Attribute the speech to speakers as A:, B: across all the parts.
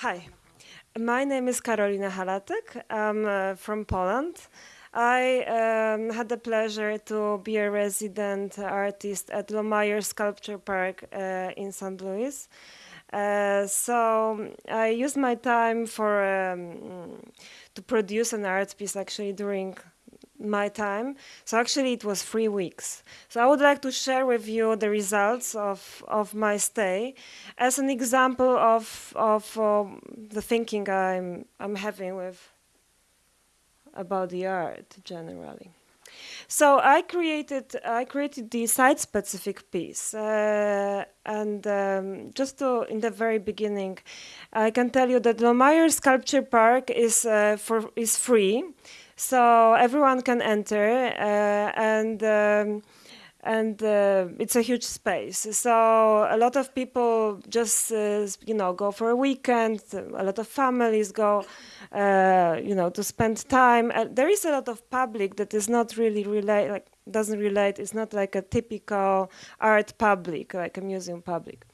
A: Hi, my name is Karolina Halatek. I'm uh, from Poland. I um, had the pleasure to be a resident artist at Laumeier Sculpture Park uh, in St. Louis. Uh, so I used my time for um, to produce an art piece actually during my time. So actually it was three weeks. So I would like to share with you the results of, of my stay as an example of, of um, the thinking I'm, I'm having with about the art generally. So I created I created the site specific piece, uh, and um, just to in the very beginning, I can tell you that Laumeier Sculpture Park is uh, for is free. So everyone can enter, uh, and um, and uh, it's a huge space. So a lot of people just uh, you know go for a weekend. A lot of families go, uh, you know, to spend time. there is a lot of public that is not really relate, like doesn't relate. It's not like a typical art public, like a museum public.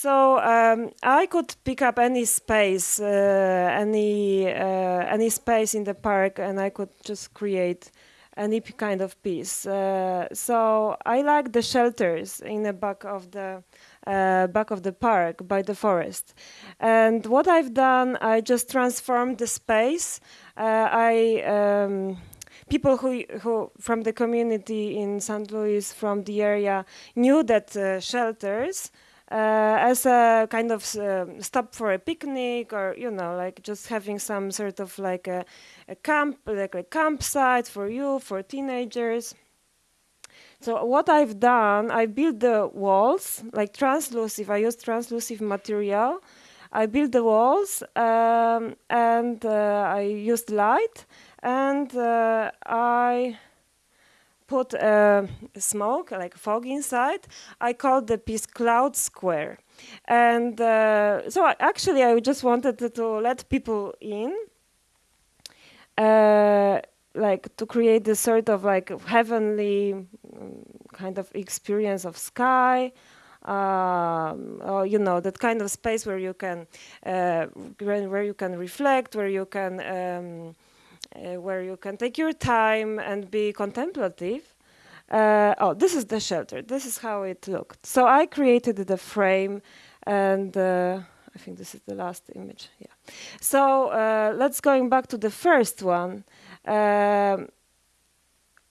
A: So um, I could pick up any space, uh, any uh, any space in the park, and I could just create any kind of piece. Uh, so I like the shelters in the back of the uh, back of the park by the forest. And what I've done, I just transformed the space. Uh, I um, people who, who from the community in St. Louis, from the area, knew that uh, shelters as a kind of uh, stop for a picnic or you know like just having some sort of like a, a camp like a campsite for you for teenagers. So what I've done I built the walls like translucent I used translucent material. I built the walls um, and uh, I used light and uh, I put uh, smoke, like fog inside. I called the piece Cloud Square. And uh, so I, actually I just wanted to, to let people in, uh, like to create this sort of like heavenly um, kind of experience of sky, um, or, you know that kind of space where you can uh, where you can reflect, where you can um, uh, where you can take your time and be contemplative. Uh, oh, this is the shelter. This is how it looked. So I created the frame and uh, I think this is the last image. Yeah. So uh, let's going back to the first one. Um,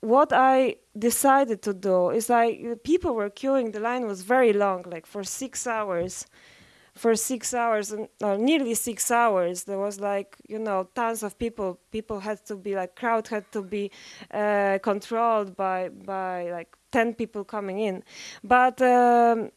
A: what I decided to do is I people were queuing. The line was very long, like for six hours for six hours, uh, nearly six hours. There was like you know tons of people. People had to be like crowd had to be uh, controlled by by like ten people coming in, but. Um,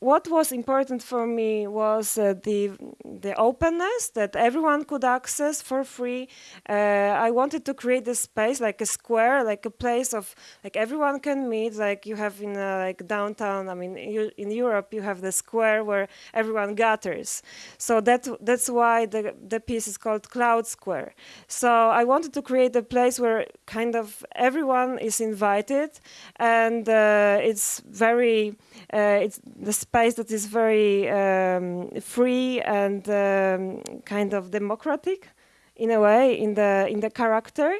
A: what was important for me was uh, the the openness that everyone could access for free. Uh, I wanted to create a space like a square, like a place of like everyone can meet, like you have in uh, like downtown. I mean, you, in Europe you have the square where everyone gathers. So that that's why the the piece is called Cloud Square. So I wanted to create a place where kind of everyone is invited, and uh, it's very uh, it's the space that is very um, free and um, kind of democratic in a way in the in the character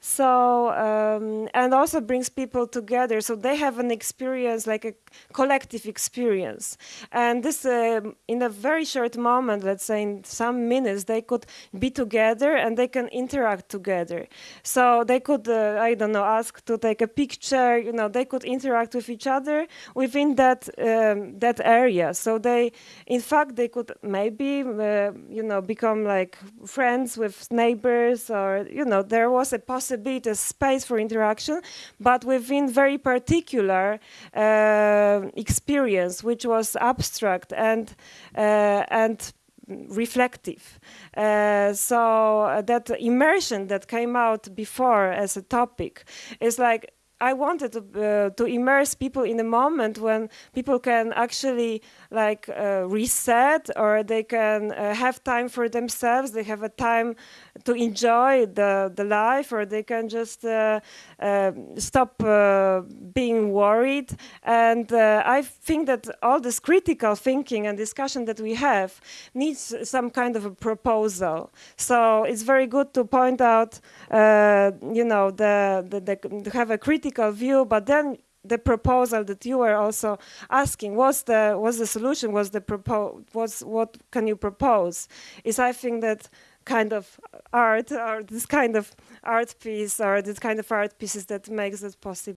A: so um, and also brings people together. So they have an experience like a collective experience. And this uh, in a very short moment let's say in some minutes they could be together and they can interact together. So they could uh, i don't know ask to take a picture you know they could interact with each other within that um, that area. So they in fact they could maybe uh, you know become like friends with neighbors or you know there was a possibility possibility, a space for interaction, but within very particular uh, experience, which was abstract and uh, and reflective. Uh, so that immersion that came out before as a topic is like I wanted to uh, to immerse people in a moment when people can actually like uh, reset or they can uh, have time for themselves. They have a time to enjoy the the life, or they can just uh, uh, stop uh, being worried. And I think that all this critical thinking and discussion that we have needs some kind of a proposal. So it's very good to point out, you know, the, the, the have a critical view, but then the proposal that you were also asking what's the what's the solution what's the propo what's what can you propose is i think that kind of art or this kind of art piece or this kind of art pieces that makes it possible